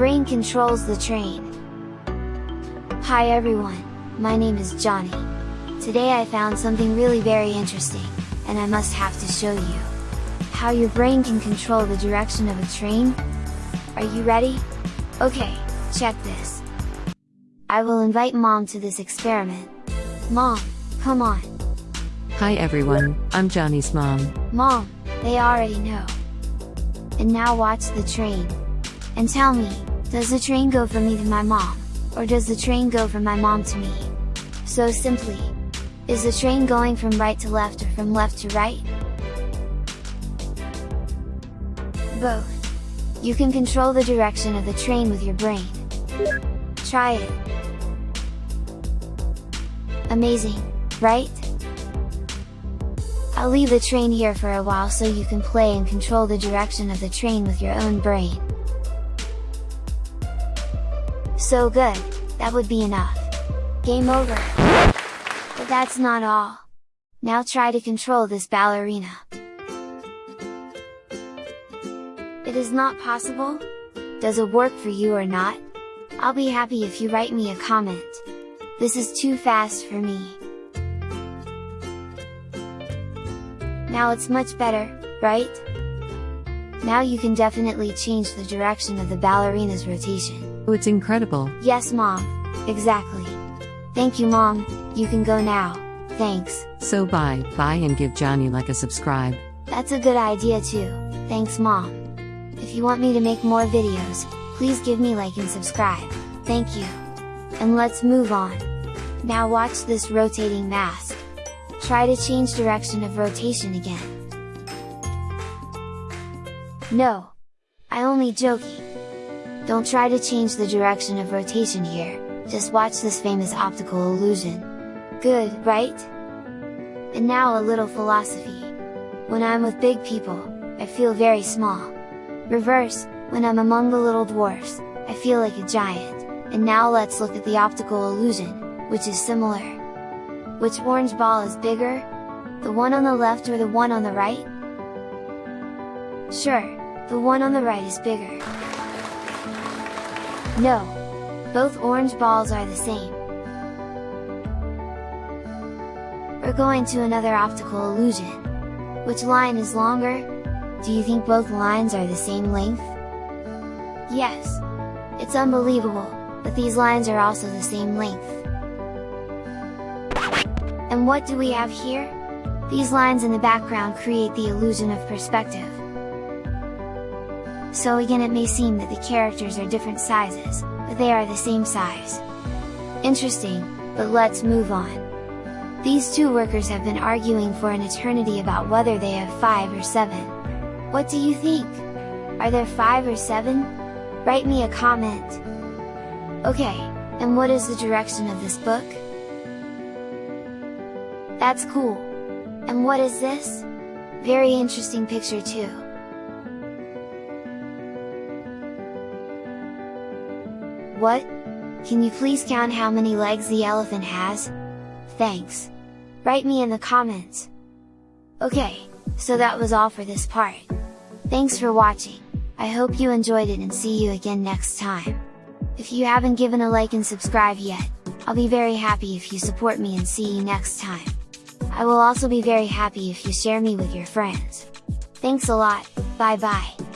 brain controls the train. Hi everyone, my name is Johnny. Today I found something really very interesting, and I must have to show you. How your brain can control the direction of a train? Are you ready? Okay, check this. I will invite mom to this experiment. Mom, come on. Hi everyone, I'm Johnny's mom. Mom, they already know. And now watch the train. And tell me, does the train go from me to my mom? Or does the train go from my mom to me? So simply, is the train going from right to left or from left to right? Both. You can control the direction of the train with your brain. Try it! Amazing, right? I'll leave the train here for a while so you can play and control the direction of the train with your own brain. So good, that would be enough. Game over! But that's not all. Now try to control this ballerina. It is not possible? Does it work for you or not? I'll be happy if you write me a comment. This is too fast for me. Now it's much better, right? Now you can definitely change the direction of the ballerina's rotation. Oh, it's incredible. Yes mom, exactly. Thank you mom, you can go now, thanks. So bye, bye and give Johnny like a subscribe. That's a good idea too, thanks mom. If you want me to make more videos, please give me like and subscribe, thank you. And let's move on. Now watch this rotating mask. Try to change direction of rotation again. No! I only joking! Don't try to change the direction of rotation here, just watch this famous optical illusion. Good, right? And now a little philosophy. When I'm with big people, I feel very small. Reverse, when I'm among the little dwarfs, I feel like a giant, and now let's look at the optical illusion, which is similar. Which orange ball is bigger? The one on the left or the one on the right? Sure, the one on the right is bigger. No! Both orange balls are the same. We're going to another optical illusion. Which line is longer? Do you think both lines are the same length? Yes! It's unbelievable, but these lines are also the same length. And what do we have here? These lines in the background create the illusion of perspective. So again it may seem that the characters are different sizes, but they are the same size. Interesting, but let's move on. These two workers have been arguing for an eternity about whether they have 5 or 7. What do you think? Are there 5 or 7? Write me a comment! Okay, and what is the direction of this book? That's cool! And what is this? Very interesting picture too! What? Can you please count how many legs the elephant has? Thanks! Write me in the comments! Okay, so that was all for this part. Thanks for watching, I hope you enjoyed it and see you again next time! If you haven't given a like and subscribe yet, I'll be very happy if you support me and see you next time! I will also be very happy if you share me with your friends. Thanks a lot, bye bye!